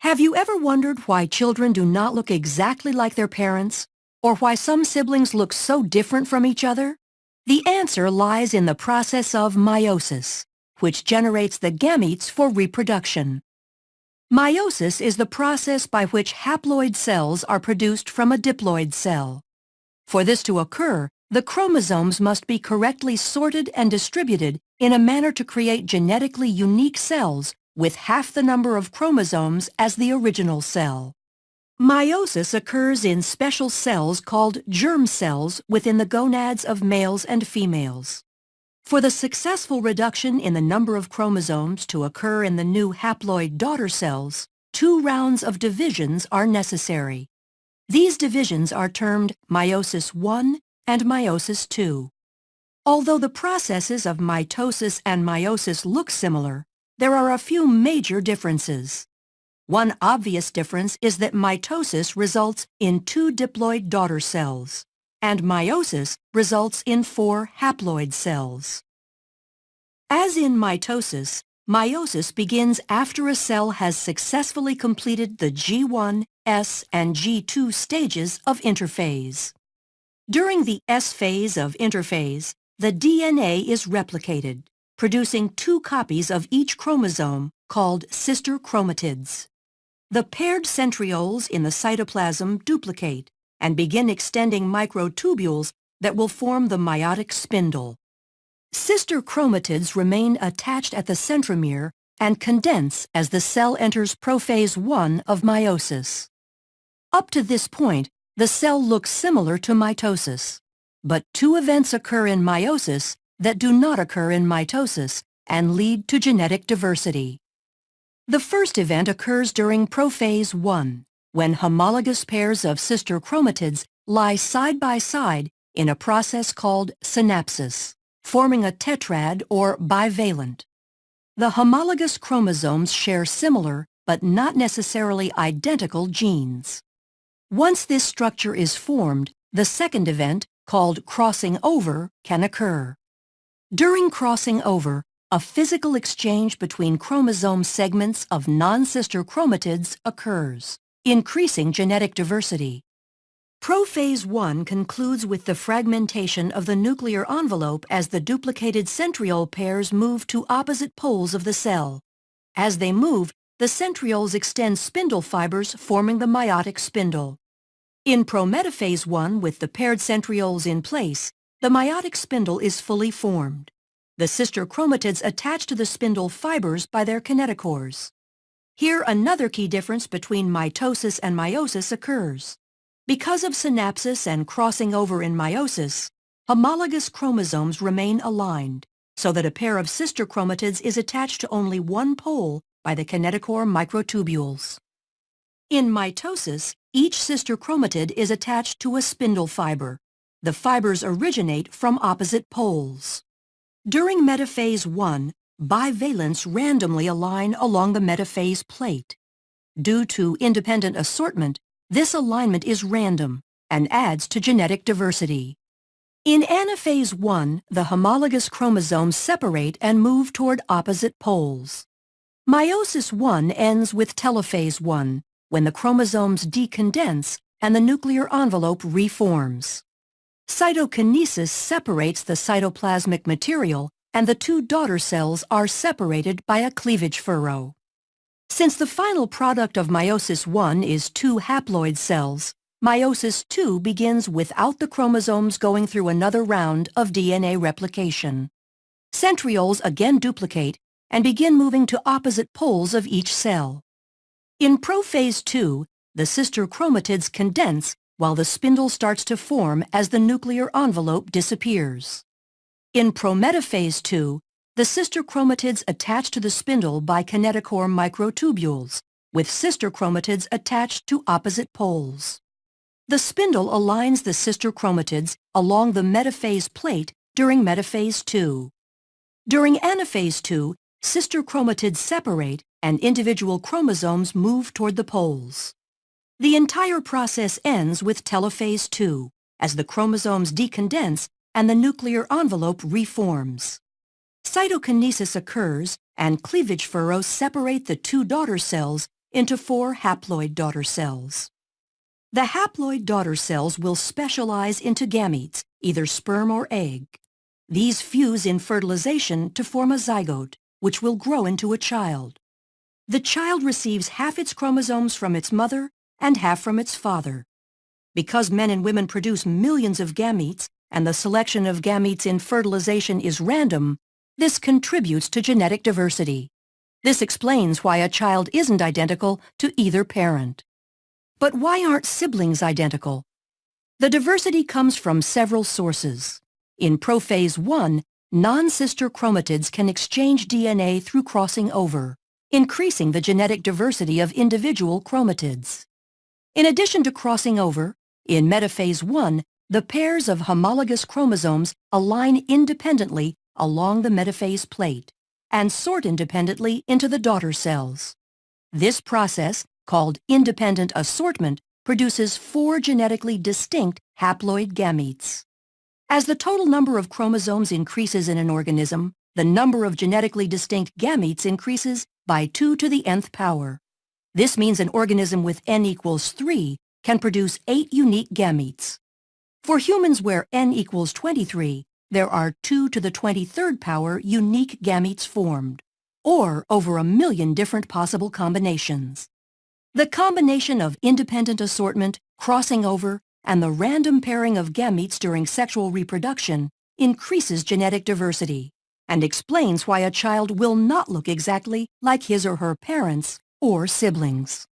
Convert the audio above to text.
Have you ever wondered why children do not look exactly like their parents? Or why some siblings look so different from each other? The answer lies in the process of meiosis, which generates the gametes for reproduction. Meiosis is the process by which haploid cells are produced from a diploid cell. For this to occur, the chromosomes must be correctly sorted and distributed in a manner to create genetically unique cells with half the number of chromosomes as the original cell. Meiosis occurs in special cells called germ cells within the gonads of males and females. For the successful reduction in the number of chromosomes to occur in the new haploid daughter cells, two rounds of divisions are necessary. These divisions are termed meiosis I and meiosis II. Although the processes of mitosis and meiosis look similar, there are a few major differences. One obvious difference is that mitosis results in two diploid daughter cells, and meiosis results in four haploid cells. As in mitosis, meiosis begins after a cell has successfully completed the G1, S, and G2 stages of interphase. During the S phase of interphase, the DNA is replicated, producing two copies of each chromosome called sister chromatids. The paired centrioles in the cytoplasm duplicate and begin extending microtubules that will form the meiotic spindle. Sister chromatids remain attached at the centromere and condense as the cell enters prophase 1 of meiosis. Up to this point, the cell looks similar to mitosis, but two events occur in meiosis that do not occur in mitosis and lead to genetic diversity. The first event occurs during prophase 1, when homologous pairs of sister chromatids lie side by side in a process called synapsis, forming a tetrad or bivalent. The homologous chromosomes share similar but not necessarily identical genes. Once this structure is formed, the second event, called crossing over, can occur. During crossing over, a physical exchange between chromosome segments of non-sister chromatids occurs, increasing genetic diversity. Prophase 1 concludes with the fragmentation of the nuclear envelope as the duplicated centriole pairs move to opposite poles of the cell. As they move, the centrioles extend spindle fibers forming the meiotic spindle. In prometaphase 1 with the paired centrioles in place, the meiotic spindle is fully formed. The sister chromatids attach to the spindle fibers by their kinetochores. Here another key difference between mitosis and meiosis occurs. Because of synapsis and crossing over in meiosis, homologous chromosomes remain aligned, so that a pair of sister chromatids is attached to only one pole by the kinetochore microtubules. In mitosis, each sister chromatid is attached to a spindle fiber, the fibers originate from opposite poles. During metaphase 1, bivalents randomly align along the metaphase plate. Due to independent assortment, this alignment is random and adds to genetic diversity. In anaphase 1, the homologous chromosomes separate and move toward opposite poles. Meiosis 1 ends with telophase 1, when the chromosomes decondense and the nuclear envelope reforms. Cytokinesis separates the cytoplasmic material and the two daughter cells are separated by a cleavage furrow. Since the final product of meiosis 1 is two haploid cells, meiosis 2 begins without the chromosomes going through another round of DNA replication. Centrioles again duplicate and begin moving to opposite poles of each cell. In prophase 2, the sister chromatids condense while the spindle starts to form as the nuclear envelope disappears. In prometaphase II, the sister chromatids attach to the spindle by kinetochore microtubules, with sister chromatids attached to opposite poles. The spindle aligns the sister chromatids along the metaphase plate during metaphase II. During anaphase II, sister chromatids separate and individual chromosomes move toward the poles. The entire process ends with telophase II, as the chromosomes decondense and the nuclear envelope reforms. Cytokinesis occurs and cleavage furrows separate the two daughter cells into four haploid daughter cells. The haploid daughter cells will specialize into gametes, either sperm or egg. These fuse in fertilization to form a zygote, which will grow into a child. The child receives half its chromosomes from its mother and half from its father. Because men and women produce millions of gametes, and the selection of gametes in fertilization is random, this contributes to genetic diversity. This explains why a child isn't identical to either parent. But why aren't siblings identical? The diversity comes from several sources. In prophase 1, non-sister chromatids can exchange DNA through crossing over, increasing the genetic diversity of individual chromatids. In addition to crossing over, in metaphase 1, the pairs of homologous chromosomes align independently along the metaphase plate and sort independently into the daughter cells. This process, called independent assortment, produces four genetically distinct haploid gametes. As the total number of chromosomes increases in an organism, the number of genetically distinct gametes increases by 2 to the nth power. This means an organism with n equals 3 can produce 8 unique gametes. For humans where n equals 23, there are 2 to the 23rd power unique gametes formed, or over a million different possible combinations. The combination of independent assortment, crossing over, and the random pairing of gametes during sexual reproduction increases genetic diversity and explains why a child will not look exactly like his or her parents or siblings.